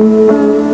Música